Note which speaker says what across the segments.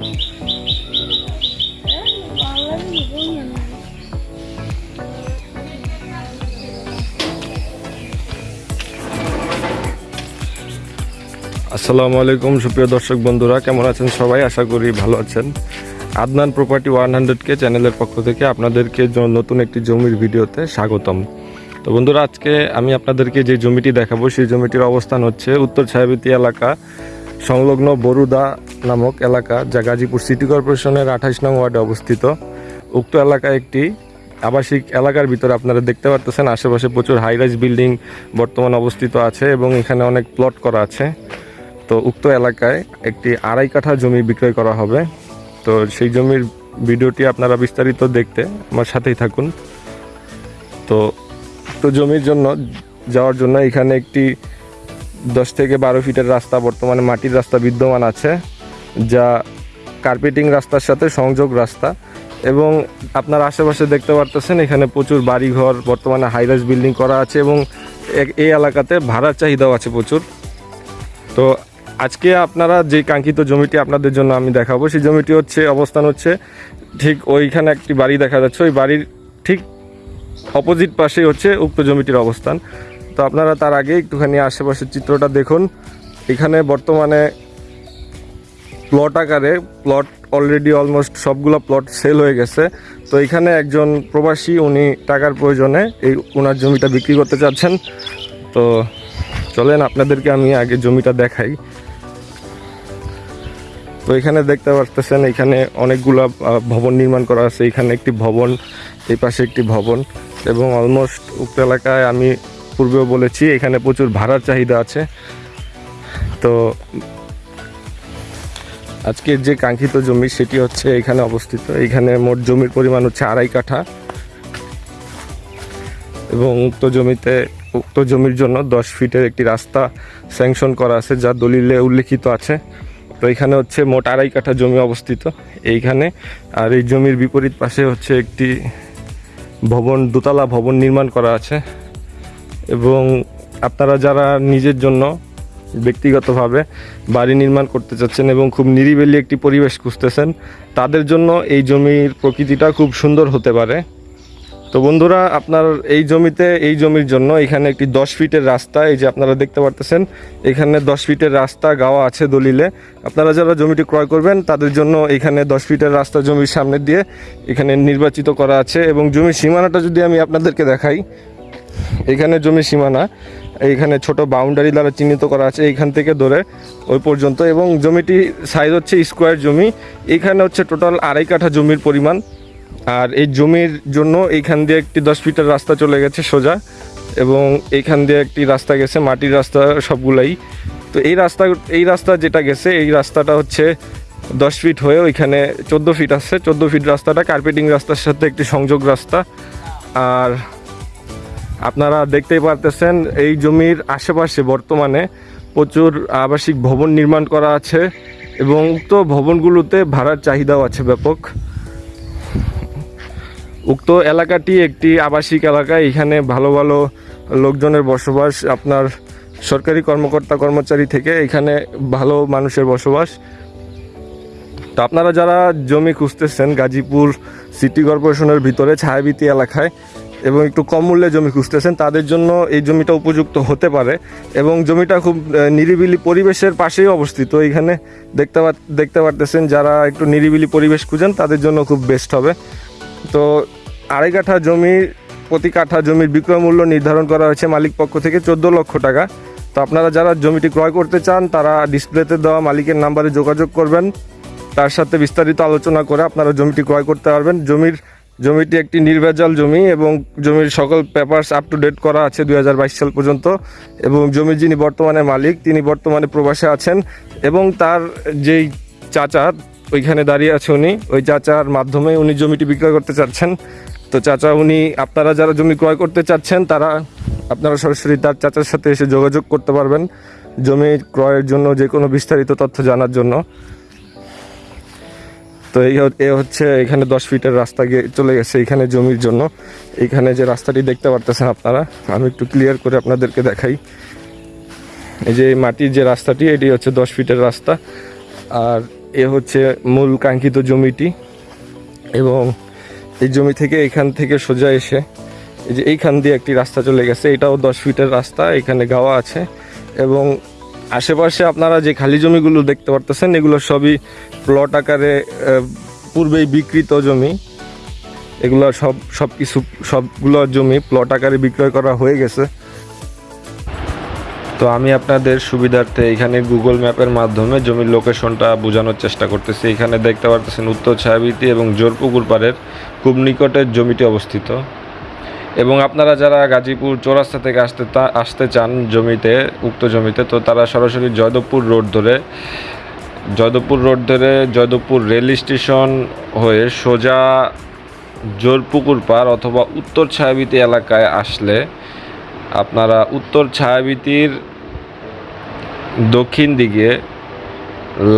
Speaker 1: আসসালামু আলাইকুম, সুপ্রিয় দর্শক বন্ধুরা, কেমন আছেন সবাই? আশা করি ভালো আছেন। আদনান প্রপার্টি ওয়ান হান্ড্রেড কে চ্যানেলের পক্ষ থেকে আপনাদেরকে নতুন একটি জমির ভিডিওতে স্বাগতম। তো বন্ধুরা, আজকে আমি আপনাদেরকে যে জমিটি দেখাবো, সেই জমিটির অবস্থান হচ্ছে উত্তর ছায়াবতী এলাকা সংলগ্ন বরুদা নামক এলাকা যা গাজীপুর সিটি কর্পোরেশনের আঠাশ নং ওয়ার্ডে অবস্থিত। উক্ত এলাকা একটি আবাসিক এলাকার ভিতরে আপনারা দেখতে পারতেছেন, আশেপাশে প্রচুর হাইরাইজ বিল্ডিং বর্তমান অবস্থিত আছে এবং এখানে অনেক প্লট করা আছে। তো উক্ত এলাকায় একটি আড়াই কাঠা জমি বিক্রয় করা হবে। তো সেই জমির ভিডিওটি আপনারা বিস্তারিত দেখতে আমার সাথেই থাকুন। তো উক্ত জমির জন্য যাওয়ার জন্য এখানে একটি দশ থেকে বারো ফিটের রাস্তা, বর্তমানে মাটির রাস্তা বিদ্যমান আছে, যা কার্পেটিং রাস্তার সাথে সংযোগ রাস্তা এবং আপনার আশেপাশে দেখতে পারতেছেন, এখানে প্রচুর বাড়িঘর, বর্তমানে হাইরাইজ বিল্ডিং করা আছে এবং এই এলাকাতে ভাড়ার চাহিদাও আছে প্রচুর। তো আজকে আপনারা যে কাঙ্ক্ষিত জমিটি আপনাদের জন্য আমি দেখাবো, সেই জমিটি হচ্ছে, অবস্থান হচ্ছে ঠিক ওইখানে একটি বাড়ি দেখা যাচ্ছে, ওই বাড়ির ঠিক অপোজিট পাশেই হচ্ছে উক্ত জমিটির অবস্থান। তো আপনারা তার আগে একটুখানি আশেপাশের চিত্রটা দেখুন। এখানে বর্তমানে প্লট আকারে প্লট অলরেডি অলমোস্ট সবগুলো প্লট সেল হয়ে গেছে। তো এখানে একজন প্রবাসী, উনি টাকার প্রয়োজনে এই ওনার জমিটা বিক্রি করতে চাচ্ছেন। তো চলেন আপনাদেরকে আমি আগে জমিটা দেখাই। তো এখানে দেখতে পারতেছেন, এখানে অনেকগুলা ভবন নির্মাণ করা আছে। এখানে একটি ভবন, এই পাশে একটি ভবন। এবং অলমোস্ট উক্ত এলাকায় আমি পূর্বেও বলেছি, এখানে প্রচুর ভাড়ার চাহিদা আছে। তো আজকের যে কাঙ্ক্ষিত জমি সেটি হচ্ছে এখানে অবস্থিত। এখানে মোট জমির পরিমাণ হচ্ছে আড়াই কাঠা এবং উক্ত জমিতে, উক্ত জমির জন্য দশ ফিটের একটি রাস্তা স্যাংশন করা আছে, যা দলিলে উল্লেখিত আছে। তো এখানে হচ্ছে মোট আড়াই কাঠা জমি অবস্থিত। এইখানে, আর এই জমির বিপরীত পাশে হচ্ছে একটি ভবন, দোতলা ভবন নির্মাণ করা আছে। এবং আপনারা যারা নিজের জন্য ব্যক্তিগতভাবে বাড়ি নির্মাণ করতে চাচ্ছেন এবং খুব নিরিবিলি একটি পরিবেশ খুঁজতেছেন, তাদের জন্য এই জমির প্রকৃতিটা খুব সুন্দর হতে পারে। তো বন্ধুরা, আপনার এই জমিতে, এই জমির জন্য এখানে একটি দশ ফিটের রাস্তা, এই যে আপনারা দেখতে পারতেছেন, এখানে দশ ফিটের রাস্তা গাওয়া আছে দলিলে। আপনারা যারা জমিটি ক্রয় করবেন, তাদের জন্য এখানে দশ ফিটের রাস্তা জমির সামনে দিয়ে এখানে নির্বাচিত করা আছে এবং জমির সীমানাটা যদি আমি আপনাদেরকে দেখাই এখানে জমির সীমানা, এইখানে ছোট বাউন্ডারি দ্বারা চিহ্নিত করা আছে এইখান থেকে ধরে ওই পর্যন্ত এবং জমিটি সাইজ হচ্ছে স্কোয়ার জমি। এইখানে হচ্ছে টোটাল আড়াই কাঠা জমির পরিমাণ। আর এই জমির জন্য এইখান দিয়ে একটি দশ ফিটের রাস্তা চলে গেছে সোজা এবং এইখান দিয়ে একটি রাস্তা গেছে, মাটির রাস্তা সবগুলাই। তো এই রাস্তা এই রাস্তা যেটা গেছে, এই রাস্তাটা হচ্ছে দশ ফিট হয়ে ওইখানে চোদ্দ ফিট আছে। চোদ্দ ফিট রাস্তাটা কার্পেটিং রাস্তার সাথে একটি সংযোগ রাস্তা। আর আপনারা দেখতেই পারতেছেন, এই জমির আশেপাশে বর্তমানে প্রচুর আবাসিক ভবন নির্মাণ করা আছে এবং উক্ত ভবনগুলোতে ভাড়ার চাহিদাও আছে ব্যাপক। উক্ত এলাকাটি একটি আবাসিক এলাকা, এখানে ভালো ভালো লোকজনের বসবাস, আপনার সরকারি কর্মকর্তা কর্মচারী থেকে এখানে ভালো মানুষের বসবাস। তো আপনারা যারা জমি খুঁজতেছেন গাজীপুর সিটি কর্পোরেশনের ভিতরে ছায়াবীতি এলাকায় এবং একটু কম মূল্যে জমি খুঁজতেছেন, তাদের জন্য এই জমিটা উপযুক্ত হতে পারে। এবং জমিটা খুব নিরিবিলি পরিবেশের পাশেই অবস্থিত। এইখানে দেখতে দেখতে পারতেছেন যারা একটু নিরিবিলি পরিবেশ খুঁজেন, তাদের জন্য খুব বেস্ট হবে। তো আড়াই কাঠা জমির প্রতি কাঠা জমির বিক্রয় মূল্য নির্ধারণ করা হয়েছে মালিক পক্ষ থেকে চোদ্দ লক্ষ টাকা। তো আপনারা যারা জমিটি ক্রয় করতে চান, তারা ডিসপ্লেতে দেওয়া মালিকের নাম্বারে যোগাযোগ করবেন। তার সাথে বিস্তারিত আলোচনা করে আপনারা জমিটি ক্রয় করতে পারবেন। জমির জমিটি একটি নির্ভেজাল জমি এবং জমির সকল পেপারস আপ টু ডেট করা আছে দু হাজার বাইশ সাল পর্যন্ত এবং জমির যিনি বর্তমানে মালিক, তিনি বর্তমানে প্রবাসে আছেন এবং তার যেই চাচা, ওইখানে দাঁড়িয়ে আছে উনি। ওই চাচার মাধ্যমে উনি জমিটি বিক্রয় করতে চাচ্ছেন। তো চাচা, উনি আপনারা যারা জমি ক্রয় করতে চাচ্ছেন, তারা আপনারা সরাসরি তার চাচার সাথে এসে যোগাযোগ করতে পারবেন জমি ক্রয়ের জন্য যে কোনো বিস্তারিত তথ্য জানার জন্য। তো এই এ হচ্ছে এখানে দশ ফিটের রাস্তা গিয়ে চলে গেছে এখানে জমির জন্য। এখানে যে রাস্তাটি দেখতে পারতেছেন আপনারা, আমি একটু ক্লিয়ার করে আপনাদেরকে দেখাই। এই যে মাটির যে রাস্তাটি, এটি হচ্ছে দশ ফিটের রাস্তা। আর এ হচ্ছে মূল কাঙ্ক্ষিত জমিটি। এবং এই জমি থেকে এখান থেকে সোজা এসে এই যে এইখান দিয়ে একটি রাস্তা চলে গেছে। এটাও দশ ফিটের রাস্তা, এখানে গাওয়া আছে। এবং আশেপাশে আপনারা যে খালি জমিগুলো দেখতে পারতেছেন, এগুলো সবই প্লট আকারে পূর্বেই বিকৃত জমি। এগুলো সব সব কিছু সবগুলো জমি প্লট আকারে বিক্রয় করা হয়ে গেছে। তো আমি আপনাদের সুবিধার্থে এখানে গুগল ম্যাপের মাধ্যমে জমির লোকেশনটা বোঝানোর চেষ্টা করতেছি। এখানে দেখতে পারতেছেন উত্তর ছায়াবিতি এবং জোরপুকুর পাড়ের খুব নিকটের জমিটি অবস্থিত। এবং আপনারা যারা গাজীপুর চৌরাস্তা থেকে আসতে আসতে চান জমিতে, উক্ত জমিতে, তো তারা সরাসরি জয়দেবপুর রোড ধরে, জয়দেবপুর রোড ধরে জয়দেবপুর রেল স্টেশন হয়ে সোজা জোরপুকুর পাড় অথবা উত্তর ছায়াবিতি এলাকায় আসলে আপনারা উত্তর ছায়াবিতির দক্ষিণ দিকে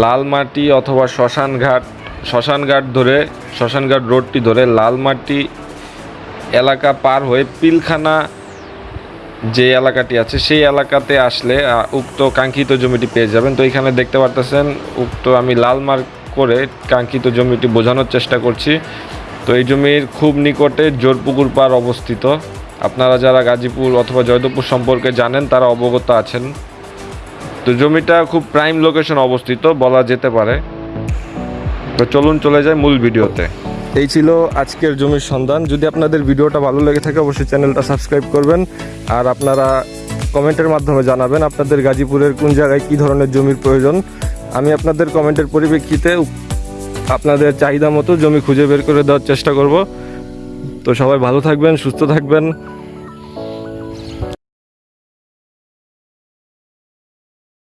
Speaker 1: লালমাটি অথবা শ্মশানঘাট শ্মশানঘাট ধরে, শ্মশানঘাট রোডটি ধরে লালমাটি এলাকা পার হয়ে পিলখানা যে এলাকাটি আছে, সেই এলাকাতে আসলে উক্ত কাঙ্ক্ষিত জমিটি পেয়ে যাবেন। তো এখানে দেখতে পারতেছেন, উক্ত আমি লাল মার্ক করে কাঙ্ক্ষিত জমিটি বোঝানোর চেষ্টা করছি। তো এই জমির খুব নিকটে জোরপুকুর পাড় অবস্থিত। আপনারা যারা গাজীপুর অথবা জয়দেবপুর সম্পর্কে জানেন, তারা অবগত আছেন। তো জমিটা খুব প্রাইম লোকেশন অবস্থিত, বলা যেতে পারে। তো চলুন চলে যাই মূল ভিডিওতে। এই ছিল আজকের জমির সন্ধান। যদি আপনাদের ভিডিওটা ভালো লেগে থাকে, অবশ্যই চ্যানেলটা সাবস্ক্রাইব করবেন। আর আপনারা কমেন্টের মাধ্যমে জানাবেন আপনাদের গাজীপুরের কোন জায়গায় কী ধরনের জমির প্রয়োজন। আমি আপনাদের কমেন্টের পরিপ্রেক্ষিতে আপনাদের চাহিদা মতো জমি খুঁজে বের করে দেওয়ার চেষ্টা করব। তো সবাই ভালো থাকবেন, সুস্থ থাকবেন।